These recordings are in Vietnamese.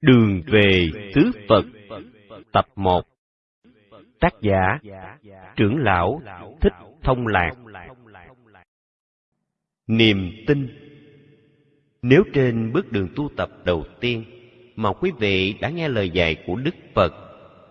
Đường về tứ Phật Tập 1 Tác giả Trưởng lão Thích Thông Lạc. Niềm tin. Nếu trên bước đường tu tập đầu tiên mà quý vị đã nghe lời dạy của Đức Phật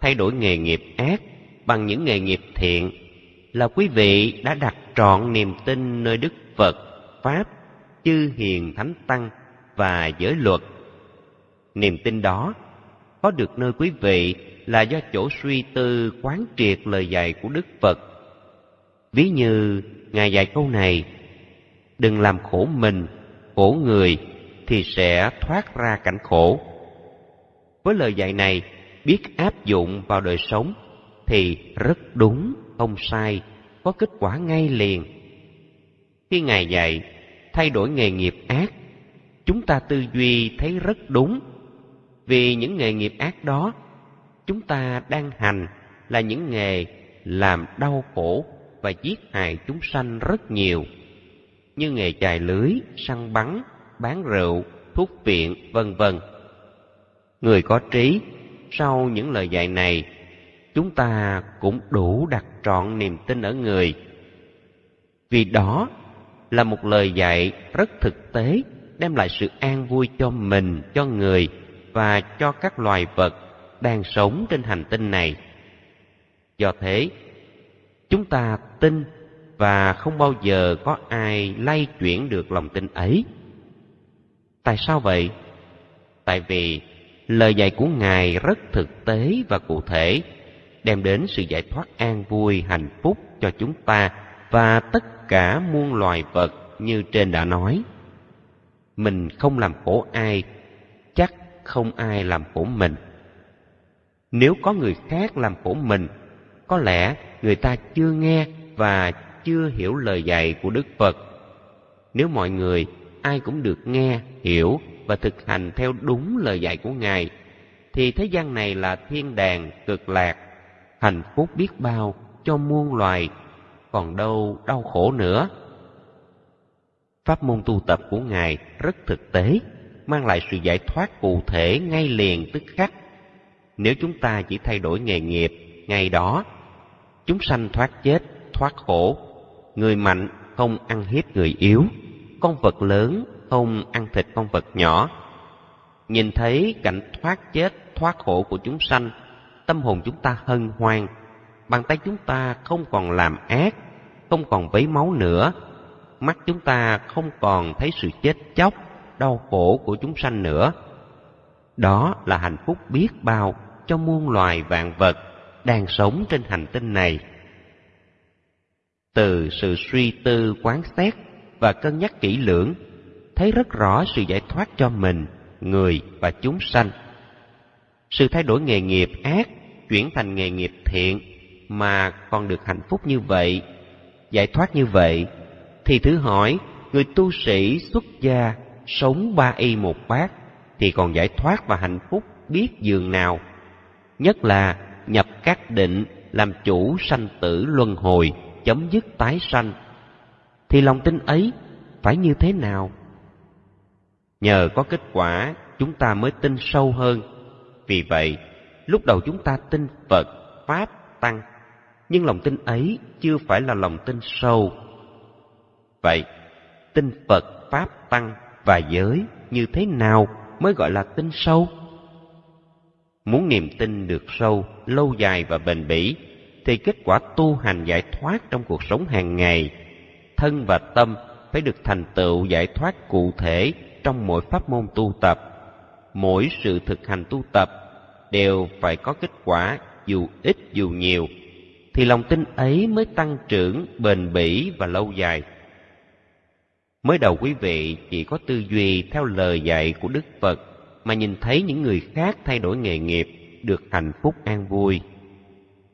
thay đổi nghề nghiệp ác bằng những nghề nghiệp thiện là quý vị đã đặt trọn niềm tin nơi Đức Phật, Pháp, chư hiền thánh tăng và giới luật. Niềm tin đó có được nơi quý vị là do chỗ suy tư quán triệt lời dạy của Đức Phật. Ví như Ngài dạy câu này, đừng làm khổ mình, khổ người thì sẽ thoát ra cảnh khổ. Với lời dạy này, biết áp dụng vào đời sống thì rất đúng, không sai, có kết quả ngay liền. Khi Ngài dạy, thay đổi nghề nghiệp ác, chúng ta tư duy thấy rất đúng vì những nghề nghiệp ác đó, chúng ta đang hành là những nghề làm đau khổ và giết hại chúng sanh rất nhiều, như nghề chài lưới, săn bắn, bán rượu, thuốc viện, vân vân. Người có trí, sau những lời dạy này, chúng ta cũng đủ đặt trọn niềm tin ở người. Vì đó là một lời dạy rất thực tế, đem lại sự an vui cho mình, cho người và cho các loài vật đang sống trên hành tinh này. Do thế, chúng ta tin và không bao giờ có ai lay chuyển được lòng tin ấy. Tại sao vậy? Tại vì lời dạy của Ngài rất thực tế và cụ thể, đem đến sự giải thoát an vui, hạnh phúc cho chúng ta và tất cả muôn loài vật như trên đã nói. Mình không làm khổ ai, không ai làm khổ mình. Nếu có người khác làm khổ mình, có lẽ người ta chưa nghe và chưa hiểu lời dạy của Đức Phật. Nếu mọi người ai cũng được nghe, hiểu và thực hành theo đúng lời dạy của Ngài, thì thế gian này là thiên đàng cực lạc, hạnh phúc biết bao cho muôn loài, còn đâu đau khổ nữa. Pháp môn tu tập của Ngài rất thực tế mang lại sự giải thoát cụ thể ngay liền tức khắc. Nếu chúng ta chỉ thay đổi nghề nghiệp ngay đó, chúng sanh thoát chết, thoát khổ. Người mạnh không ăn hiếp người yếu, con vật lớn không ăn thịt con vật nhỏ. Nhìn thấy cảnh thoát chết, thoát khổ của chúng sanh, tâm hồn chúng ta hân hoan, bàn tay chúng ta không còn làm ác, không còn vấy máu nữa, mắt chúng ta không còn thấy sự chết chóc, đau khổ của chúng sanh nữa. Đó là hạnh phúc biết bao cho muôn loài vạn vật đang sống trên hành tinh này. Từ sự suy tư quán xét và cân nhắc kỹ lưỡng, thấy rất rõ sự giải thoát cho mình, người và chúng sanh. Sự thay đổi nghề nghiệp ác chuyển thành nghề nghiệp thiện mà còn được hạnh phúc như vậy, giải thoát như vậy, thì thử hỏi người tu sĩ xuất gia sống ba y một bát thì còn giải thoát và hạnh phúc biết dường nào. Nhất là nhập các định làm chủ sanh tử luân hồi, chấm dứt tái sanh. Thì lòng tin ấy phải như thế nào? Nhờ có kết quả, chúng ta mới tin sâu hơn. Vì vậy, lúc đầu chúng ta tin Phật, Pháp, Tăng, nhưng lòng tin ấy chưa phải là lòng tin sâu. Vậy, tin Phật, Pháp, Tăng và giới như thế nào mới gọi là tin sâu? Muốn niềm tin được sâu, lâu dài và bền bỉ, thì kết quả tu hành giải thoát trong cuộc sống hàng ngày, thân và tâm phải được thành tựu giải thoát cụ thể trong mỗi pháp môn tu tập. Mỗi sự thực hành tu tập đều phải có kết quả dù ít dù nhiều, thì lòng tin ấy mới tăng trưởng bền bỉ và lâu dài. Mới đầu quý vị chỉ có tư duy theo lời dạy của Đức Phật mà nhìn thấy những người khác thay đổi nghề nghiệp được hạnh phúc an vui.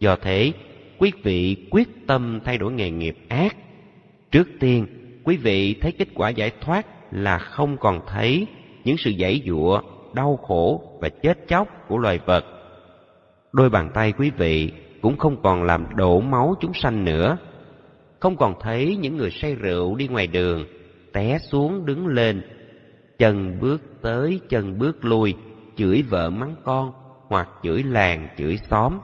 Do thế, quý vị quyết tâm thay đổi nghề nghiệp ác. Trước tiên, quý vị thấy kết quả giải thoát là không còn thấy những sự giãy giụa, đau khổ và chết chóc của loài vật. Đôi bàn tay quý vị cũng không còn làm đổ máu chúng sanh nữa. Không còn thấy những người say rượu đi ngoài đường té xuống đứng lên, chân bước tới chân bước lui, chửi vợ mắng con hoặc chửi làng chửi xóm.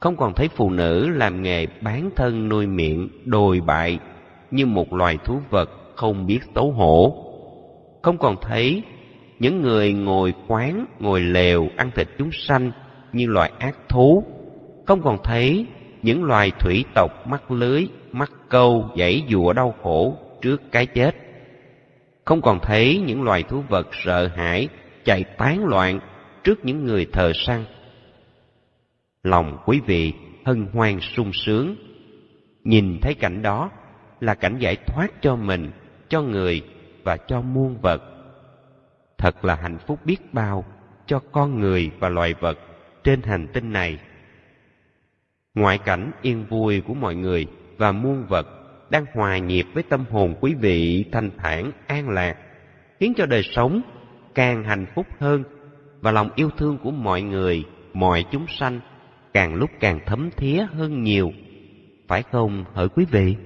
Không còn thấy phụ nữ làm nghề bán thân nuôi miệng đồi bại như một loài thú vật không biết xấu hổ. Không còn thấy những người ngồi quán ngồi lều ăn thịt chúng sanh như loài ác thú. Không còn thấy những loài thủy tộc mắc lưới mắc câu dãy dụa đau khổ trước cái chết. Không còn thấy những loài thú vật sợ hãi chạy tán loạn trước những người thờ săn lòng quý vị hân hoan sung sướng. Nhìn thấy cảnh đó là cảnh giải thoát cho mình, cho người và cho muôn vật. Thật là hạnh phúc biết bao cho con người và loài vật trên hành tinh này. Ngoại cảnh yên vui của mọi người và muôn vật đang hòa nhịp với tâm hồn quý vị thanh thản, an lạc, khiến cho đời sống càng hạnh phúc hơn và lòng yêu thương của mọi người, mọi chúng sanh càng lúc càng thấm thía hơn nhiều. Phải không, hỡi quý vị?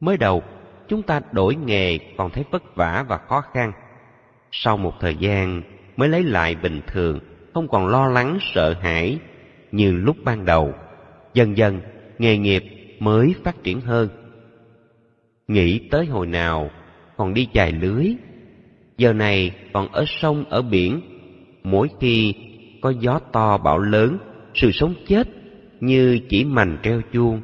Mới đầu, chúng ta đổi nghề còn thấy vất vả và khó khăn. Sau một thời gian mới lấy lại bình thường, không còn lo lắng, sợ hãi như lúc ban đầu. Dần dần, nghề nghiệp mới phát triển hơn. Nghĩ tới hồi nào, còn đi chài lưới. Giờ này còn ở sông, ở biển. Mỗi khi có gió to bão lớn, sự sống chết như chỉ mành treo chuông.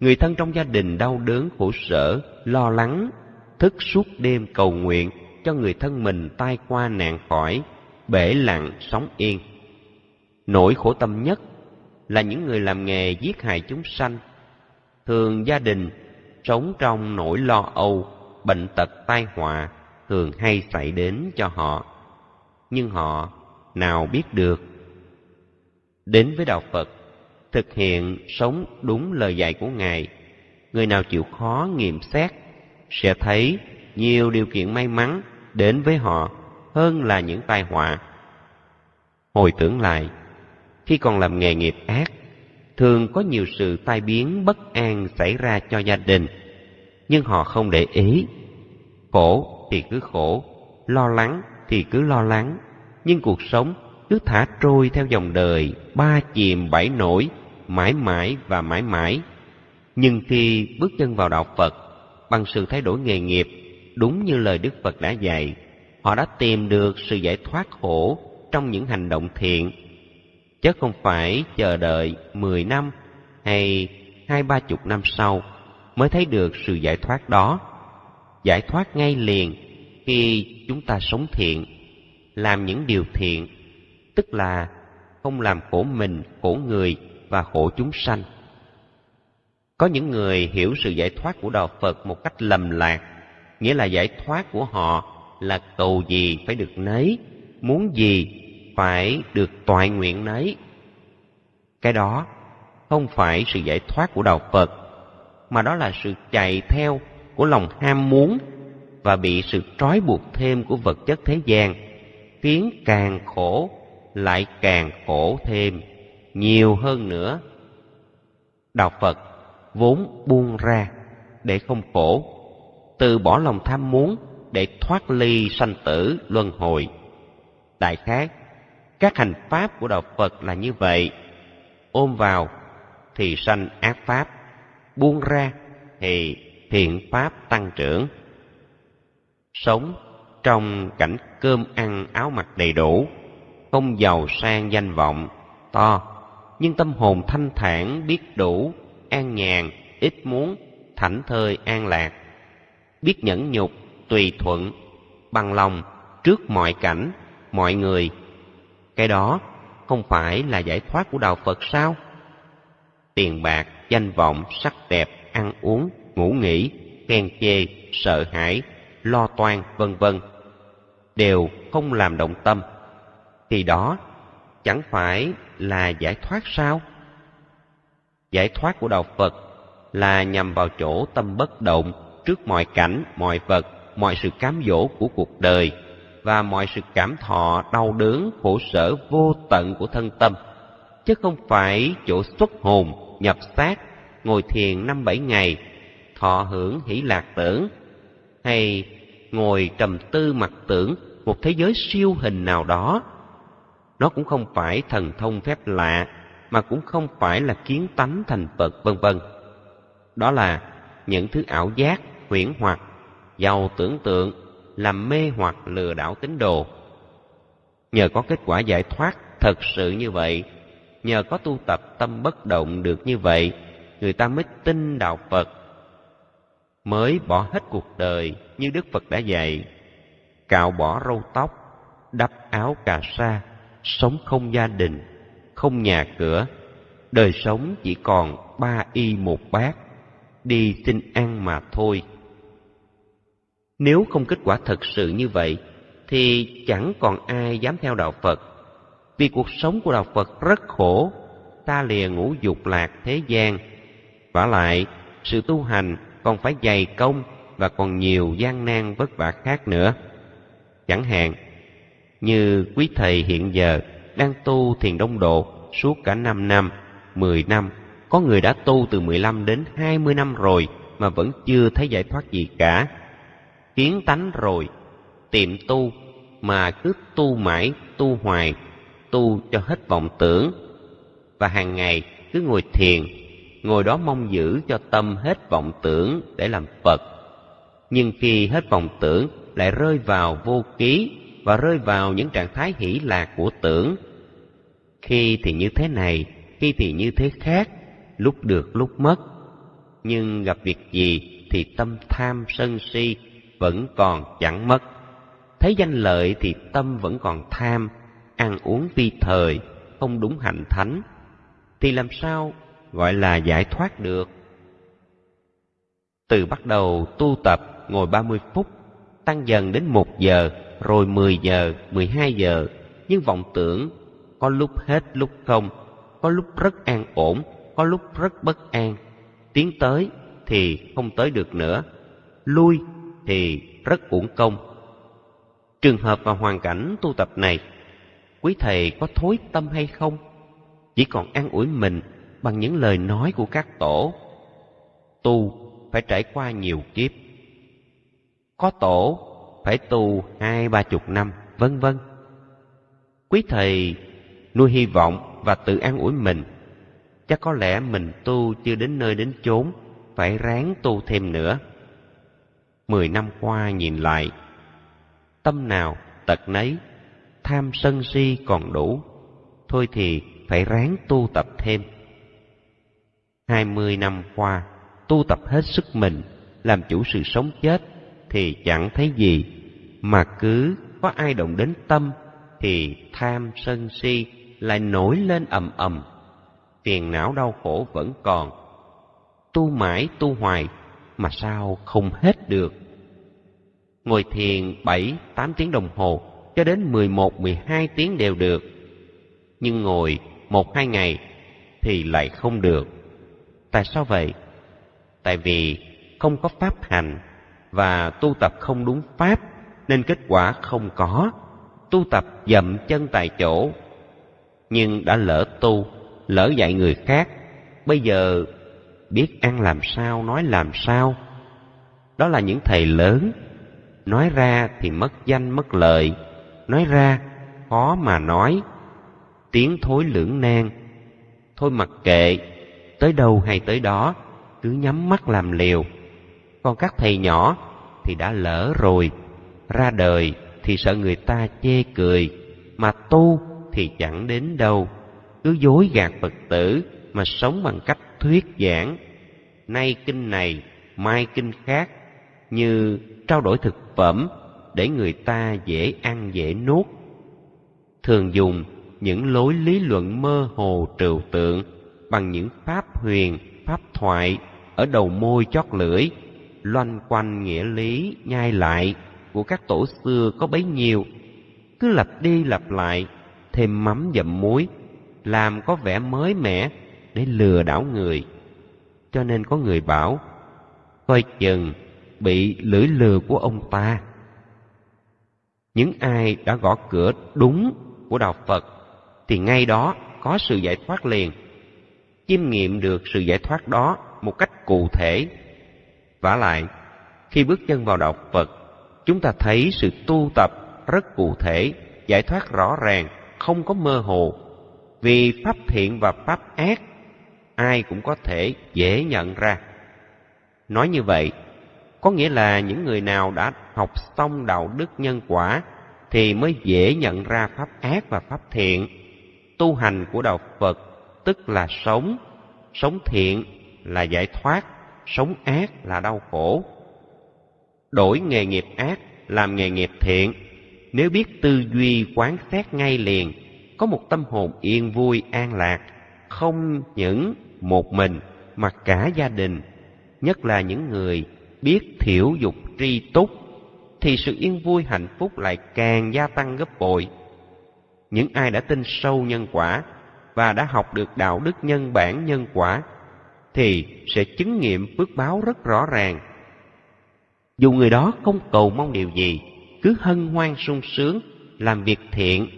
Người thân trong gia đình đau đớn, khổ sở, lo lắng, thức suốt đêm cầu nguyện cho người thân mình tai qua nạn khỏi, bể lặng, sống yên. Nỗi khổ tâm nhất là những người làm nghề giết hại chúng sanh thường gia đình sống trong nỗi lo âu, bệnh tật tai họa thường hay xảy đến cho họ. Nhưng họ nào biết được? Đến với đạo phật, thực hiện sống đúng lời dạy của ngài, người nào chịu khó nghiệm xét sẽ thấy nhiều điều kiện may mắn đến với họ hơn là những tai họa. Hồi tưởng lại, khi còn làm nghề nghiệp ác thường có nhiều sự tai biến, bất an xảy ra cho gia đình. Nhưng họ không để ý. Khổ thì cứ khổ, lo lắng thì cứ lo lắng. Nhưng cuộc sống cứ thả trôi theo dòng đời, ba chìm bảy nổi, mãi mãi và mãi mãi. Nhưng khi bước chân vào đạo phật, bằng sự thay đổi nghề nghiệp, đúng như lời đức phật đã dạy, họ đã tìm được sự giải thoát khổ trong những hành động thiện chứ không phải chờ đợi mười năm hay hai ba chục năm sau mới thấy được sự giải thoát đó. Giải thoát ngay liền khi chúng ta sống thiện, làm những điều thiện, tức là không làm khổ mình, khổ người và khổ chúng sanh. Có những người hiểu sự giải thoát của đạo phật một cách lầm lạc, nghĩa là giải thoát của họ là cầu gì phải được nấy, muốn gì phải được toại nguyện nấy. Cái đó không phải sự giải thoát của đạo phật, mà đó là sự chạy theo của lòng ham muốn và bị sự trói buộc thêm của vật chất thế gian, khiến càng khổ lại càng khổ thêm, nhiều hơn nữa. Đạo phật vốn buông ra để không khổ, từ bỏ lòng tham muốn để thoát ly sanh tử luân hồi. Đại khái các hành pháp của đạo phật là như vậy. Ôm vào thì sanh ác pháp, buông ra thì thiện pháp tăng trưởng. Sống trong cảnh cơm ăn áo mặc đầy đủ, không giàu sang danh vọng, to, nhưng tâm hồn thanh thản, biết đủ, an nhàn, ít muốn, thảnh thơi, an lạc. Biết nhẫn nhục, tùy thuận, bằng lòng trước mọi cảnh, mọi người cái đó không phải là giải thoát của đạo phật sao? Tiền bạc, danh vọng, sắc đẹp, ăn uống, ngủ nghỉ, khen chê, sợ hãi, lo toan, vân vân đều không làm động tâm. Thì đó chẳng phải là giải thoát sao? Giải thoát của đạo phật là nhằm vào chỗ tâm bất động trước mọi cảnh, mọi vật, mọi sự cám dỗ của cuộc đời và mọi sự cảm thọ đau đớn khổ sở vô tận của thân tâm chứ không phải chỗ xuất hồn nhập xác ngồi thiền năm bảy ngày thọ hưởng hỷ lạc tưởng hay ngồi trầm tư mặc tưởng một thế giới siêu hình nào đó. Nó cũng không phải thần thông phép lạ, mà cũng không phải là kiến tánh thành Phật vân vân. Đó là những thứ ảo giác, huyễn hoặc, giàu tưởng tượng, làm mê hoặc lừa đảo tín đồ. Nhờ có kết quả giải thoát thật sự như vậy, nhờ có tu tập tâm bất động được như vậy, người ta mới tin đạo Phật, mới bỏ hết cuộc đời như Đức Phật đã dạy, cạo bỏ râu tóc, đắp áo cà sa, sống không gia đình, không nhà cửa, đời sống chỉ còn ba y một bát, đi xin ăn mà thôi. Nếu không kết quả thật sự như vậy, thì chẳng còn ai dám theo đạo Phật. Vì cuộc sống của đạo Phật rất khổ, ta lìa ngũ dục lạc thế gian. vả lại, sự tu hành còn phải dày công và còn nhiều gian nan vất vả khác nữa. Chẳng hạn, như quý thầy hiện giờ đang tu thiền đông độ suốt cả 5 năm, 10 năm, có người đã tu từ 15 đến 20 năm rồi mà vẫn chưa thấy giải thoát gì cả. Kiến tánh rồi, tiệm tu mà cứ tu mãi, tu hoài, tu cho hết vọng tưởng. Và hàng ngày cứ ngồi thiền, ngồi đó mong giữ cho tâm hết vọng tưởng để làm Phật. Nhưng khi hết vọng tưởng lại rơi vào vô ký và rơi vào những trạng thái hỷ lạc của tưởng. Khi thì như thế này, khi thì như thế khác, lúc được lúc mất. Nhưng gặp việc gì thì tâm tham sân si vẫn còn chẳng mất. Thấy danh lợi thì tâm vẫn còn tham, ăn uống vi thời, không đúng hạnh thánh. Thì làm sao gọi là giải thoát được? Từ bắt đầu tu tập ngồi 30 phút, tăng dần đến một giờ, rồi 10 giờ, 12 giờ, nhưng vọng tưởng có lúc hết lúc không, có lúc rất an ổn, có lúc rất bất an. Tiến tới thì không tới được nữa, lui thì rất uổng công. Trường hợp và hoàn cảnh tu tập này, quý thầy có thối tâm hay không? Chỉ còn an ủi mình bằng những lời nói của các tổ. Tu phải trải qua nhiều kiếp. Có tổ phải tu hai ba chục năm, vân vân. Quý thầy nuôi hy vọng và tự an ủi mình. Chắc có lẽ mình tu chưa đến nơi đến chốn, phải ráng tu thêm nữa. Mười năm qua nhìn lại, tâm nào tật nấy, tham sân si còn đủ, thôi thì phải ráng tu tập thêm. Hai mươi năm qua, tu tập hết sức mình, làm chủ sự sống chết, thì chẳng thấy gì, mà cứ có ai động đến tâm, thì tham sân si lại nổi lên ầm ầm. Phiền não đau khổ vẫn còn. Tu mãi tu hoài, mà sao không hết được. Ngồi thiền bảy tám tiếng đồng hồ, cho đến mười một mười hai tiếng đều được. Nhưng ngồi một hai ngày thì lại không được. Tại sao vậy? Tại vì không có pháp hành và tu tập không đúng pháp nên kết quả không có. Tu tập dậm chân tại chỗ nhưng đã lỡ tu, lỡ dạy người khác, bây giờ biết ăn làm sao, nói làm sao. Đó là những thầy lớn, nói ra thì mất danh mất lợi, nói ra khó mà nói, tiếng thối lưỡng nan. Thôi mặc kệ, tới đâu hay tới đó, cứ nhắm mắt làm liều. Còn các thầy nhỏ thì đã lỡ rồi, ra đời thì sợ người ta chê cười, mà tu thì chẳng đến đâu, cứ dối gạt Phật tử mà sống bằng cách thuyết giảng. Nay kinh này, mai kinh khác, như trao đổi thực phẩm để người ta dễ ăn dễ nuốt. Thường dùng những lối lý luận mơ hồ trừu tượng bằng những pháp huyền, pháp thoại ở đầu môi chót lưỡi, loanh quanh nghĩa lý nhai lại của các tổ xưa có bấy nhiêu, cứ lặp đi lặp lại thêm mắm dậm muối, làm có vẻ mới mẻ để lừa đảo người. Cho nên có người bảo, coi chừng bị lưỡi lừa của ông ta. Những ai đã gõ cửa đúng của Đạo Phật thì ngay đó có sự giải thoát liền. Chiêm nghiệm được sự giải thoát đó một cách cụ thể. vả lại, khi bước chân vào Đạo Phật, chúng ta thấy sự tu tập rất cụ thể, giải thoát rõ ràng, không có mơ hồ. Vì pháp thiện và pháp ác, ai cũng có thể dễ nhận ra. Nói như vậy, có nghĩa là những người nào đã học xong đạo đức nhân quả thì mới dễ nhận ra pháp ác và pháp thiện. Tu hành của đạo Phật tức là sống, sống thiện là giải thoát, sống ác là đau khổ. Đổi nghề nghiệp ác làm nghề nghiệp thiện, nếu biết tư duy quán xét ngay liền, có một tâm hồn yên vui an lạc, không những một mình mà cả gia đình, nhất là những người biết thiểu dục tri túc, thì sự yên vui hạnh phúc lại càng gia tăng gấp bội. Những ai đã tin sâu nhân quả và đã học được đạo đức nhân bản nhân quả thì sẽ chứng nghiệm phước báo rất rõ ràng. Dù người đó không cầu mong điều gì, cứ hân hoan sung sướng, làm việc thiện,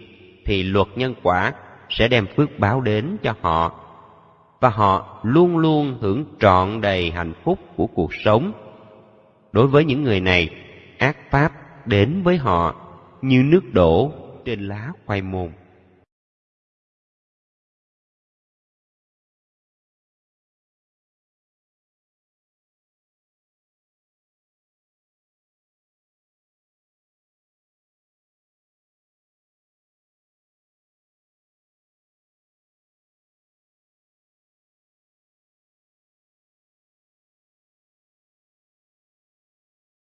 thì luật nhân quả sẽ đem phước báo đến cho họ. Và họ luôn luôn hưởng trọn đầy hạnh phúc của cuộc sống. Đối với những người này, ác pháp đến với họ như nước đổ trên lá khoai môn.